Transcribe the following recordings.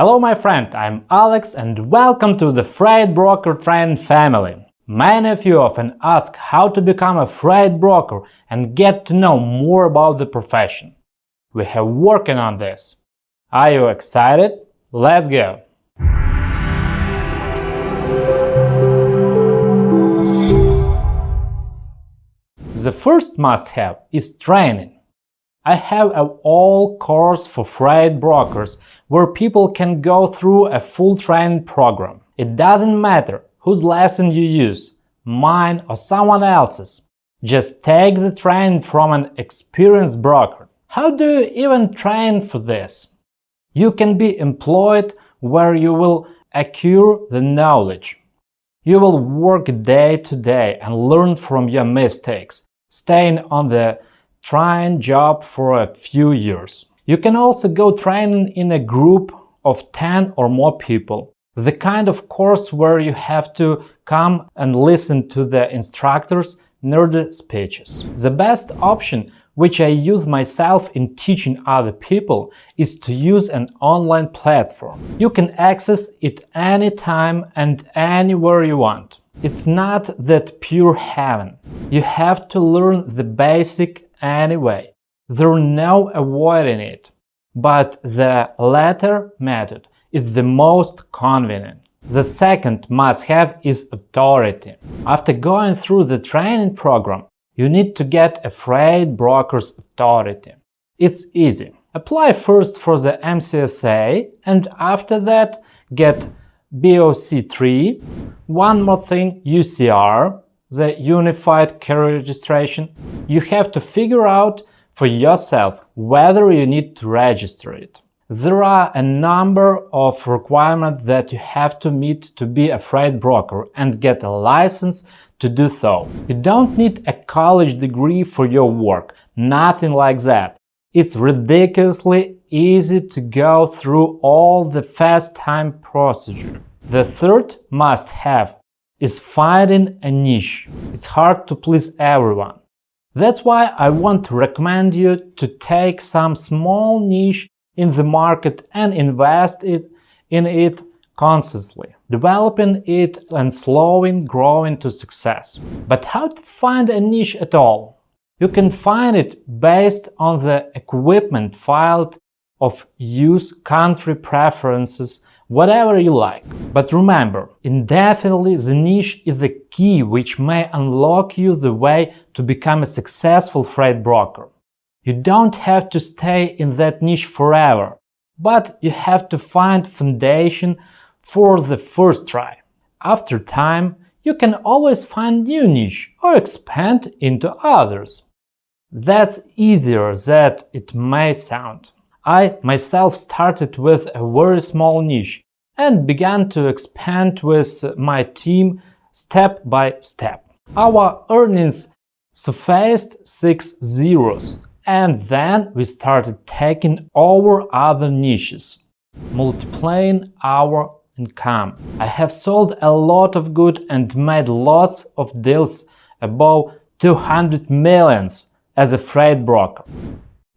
Hello my friend, I'm Alex and welcome to the Freight Broker Training family. Many of you often ask how to become a freight broker and get to know more about the profession. We have working on this. Are you excited? Let's go! The first must-have is training. I have an all course for freight brokers where people can go through a full training program. It doesn't matter whose lesson you use, mine or someone else's. Just take the training from an experienced broker. How do you even train for this? You can be employed where you will acquire the knowledge. You will work day to day and learn from your mistakes, staying on the trying job for a few years. You can also go training in a group of 10 or more people. The kind of course where you have to come and listen to the instructor's nerdy speeches. The best option, which I use myself in teaching other people, is to use an online platform. You can access it anytime and anywhere you want. It's not that pure heaven. You have to learn the basic anyway. There's no avoiding it. But the latter method is the most convenient. The second must-have is authority. After going through the training program, you need to get a freight broker's authority. It's easy. Apply first for the MCSA and after that get BOC3. One more thing, UCR, the Unified Carrier Registration, you have to figure out for yourself whether you need to register it. There are a number of requirements that you have to meet to be a freight broker and get a license to do so. You don't need a college degree for your work, nothing like that. It's ridiculously easy to go through all the fast time procedure. The third must-have is finding a niche. It's hard to please everyone. That's why I want to recommend you to take some small niche in the market and invest it in it consciously, developing it and slowing growing to success. But how to find a niche at all? You can find it based on the equipment filed of use country preferences whatever you like. But remember, indefinitely the niche is the key which may unlock you the way to become a successful freight broker. You don't have to stay in that niche forever, but you have to find foundation for the first try. After time, you can always find new niche or expand into others. That's easier than it may sound. I myself started with a very small niche and began to expand with my team step by step. Our earnings surfaced six zeros, and then we started taking over other niches, multiplying our income. I have sold a lot of good and made lots of deals above 200 millions as a freight broker.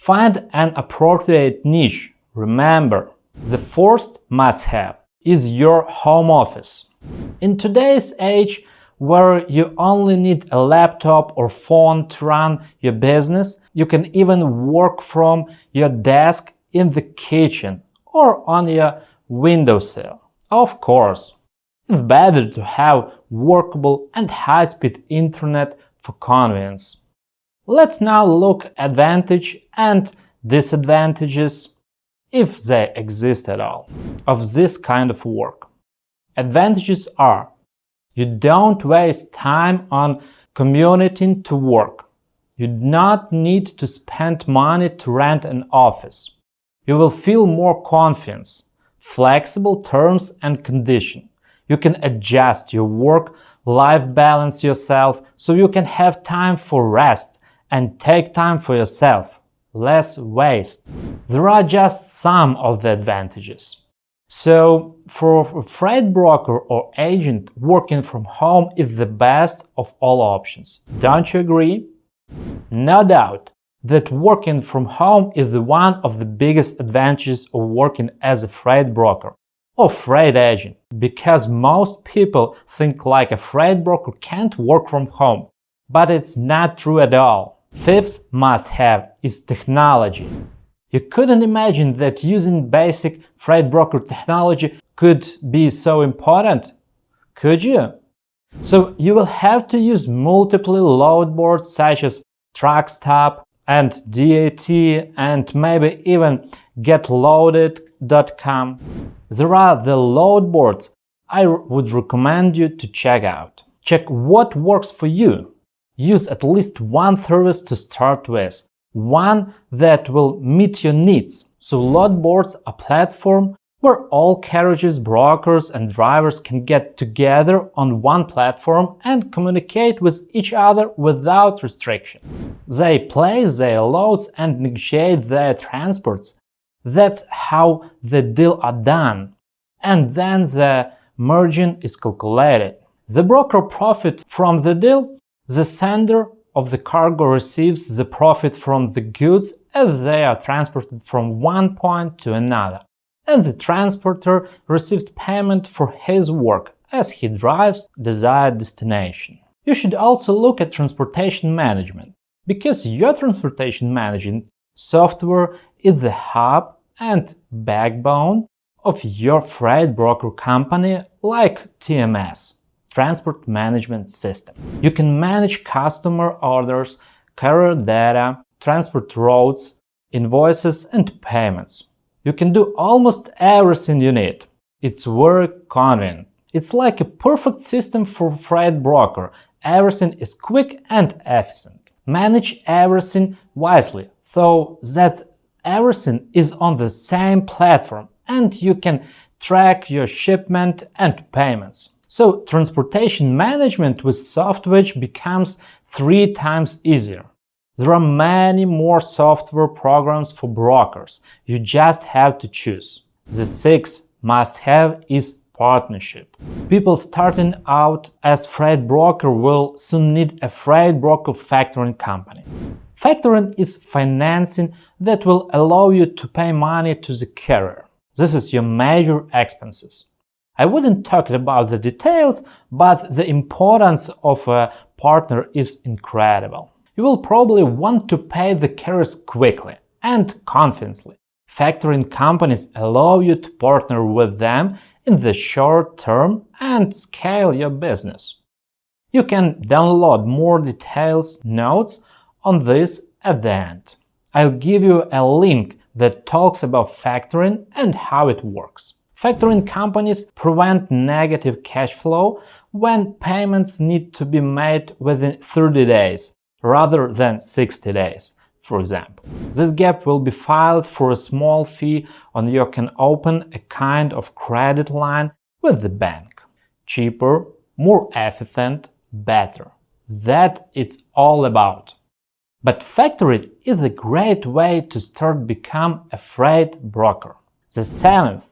Find an appropriate niche. Remember, the first must-have is your home office. In today's age, where you only need a laptop or phone to run your business, you can even work from your desk in the kitchen or on your windowsill. Of course, it's better to have workable and high-speed internet for convenience. Let's now look advantage and disadvantages, if they exist at all, of this kind of work. Advantages are you don't waste time on commuting to work. You do not need to spend money to rent an office. You will feel more confidence, flexible terms and condition. You can adjust your work-life balance yourself so you can have time for rest and take time for yourself, less waste. There are just some of the advantages. So, for a freight broker or agent, working from home is the best of all options. Don't you agree? No doubt, that working from home is the one of the biggest advantages of working as a freight broker or freight agent, because most people think like a freight broker can't work from home, but it's not true at all. Fifth must-have is technology. You couldn't imagine that using basic freight broker technology could be so important, could you? So you will have to use multiple load boards such as Truckstop and DAT and maybe even getloaded.com. There are the load boards I would recommend you to check out. Check what works for you. Use at least one service to start with, one that will meet your needs. So load boards are platform where all carriages, brokers and drivers can get together on one platform and communicate with each other without restriction. They place their loads and negotiate their transports. That's how the deal are done. And then the margin is calculated. The broker profit from the deal, the sender of the cargo receives the profit from the goods as they are transported from one point to another and the transporter receives payment for his work as he drives desired destination. You should also look at transportation management, because your transportation management software is the hub and backbone of your freight broker company like TMS Transport Management System. You can manage customer orders, carrier data, transport routes, invoices and payments. You can do almost everything you need. It's very convenient. It's like a perfect system for freight broker. Everything is quick and efficient. Manage everything wisely, so that everything is on the same platform and you can track your shipment and payments. So transportation management with SoftWedge becomes three times easier. There are many more software programs for brokers, you just have to choose. The sixth must-have is partnership. People starting out as freight broker will soon need a freight broker factoring company. Factoring is financing that will allow you to pay money to the carrier. This is your major expenses. I wouldn't talk about the details, but the importance of a partner is incredible you will probably want to pay the carriers quickly and confidently. Factoring companies allow you to partner with them in the short term and scale your business. You can download more details notes on this at the end. I'll give you a link that talks about factoring and how it works. Factoring companies prevent negative cash flow when payments need to be made within 30 days rather than 60 days, for example. This gap will be filed for a small fee and you can open a kind of credit line with the bank. Cheaper, more efficient, better. That it's all about. But factoring is a great way to start become a freight broker. The seventh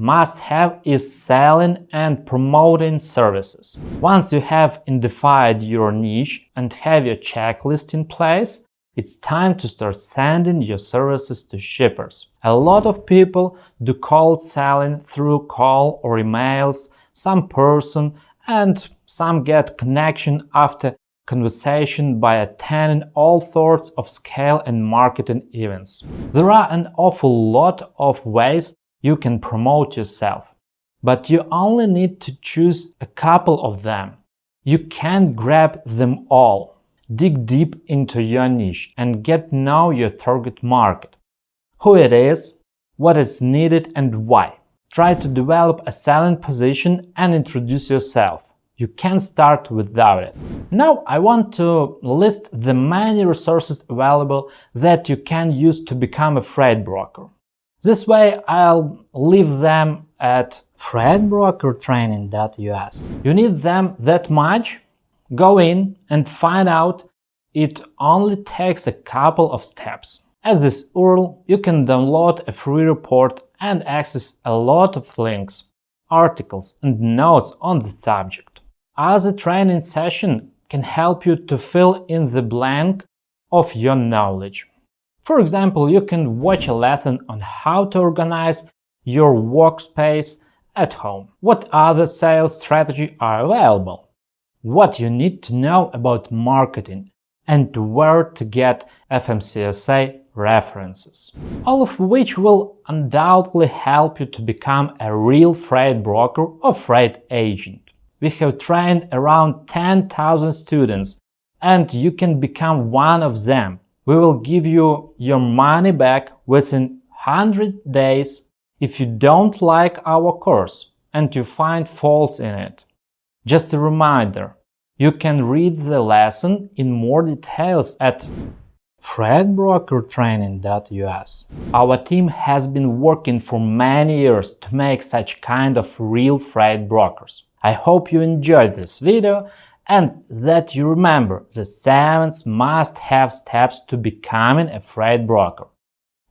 must-have is selling and promoting services. Once you have identified your niche and have your checklist in place, it's time to start sending your services to shippers. A lot of people do cold selling through call or emails, some person, and some get connection after conversation by attending all sorts of scale and marketing events. There are an awful lot of ways you can promote yourself. But you only need to choose a couple of them. You can't grab them all. Dig deep into your niche and get know your target market. Who it is, what is needed and why. Try to develop a selling position and introduce yourself. You can't start without it. Now I want to list the many resources available that you can use to become a freight broker. This way I'll leave them at freightbrokertraining.us. You need them that much? Go in and find out it only takes a couple of steps. At this URL, you can download a free report and access a lot of links, articles and notes on the subject. Other training session can help you to fill in the blank of your knowledge. For example, you can watch a lesson on how to organize your workspace at home. What other sales strategies are available? What you need to know about marketing and where to get FMCSA references. All of which will undoubtedly help you to become a real freight broker or freight agent. We have trained around 10,000 students and you can become one of them. We will give you your money back within 100 days if you don't like our course and you find faults in it. Just a reminder, you can read the lesson in more details at freightbrokertraining.us. Our team has been working for many years to make such kind of real freight brokers. I hope you enjoyed this video and that you remember the 7 must-have steps to becoming a freight broker.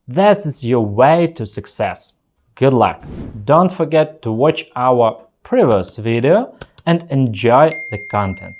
That is your way to success. Good luck! Don't forget to watch our previous video and enjoy the content.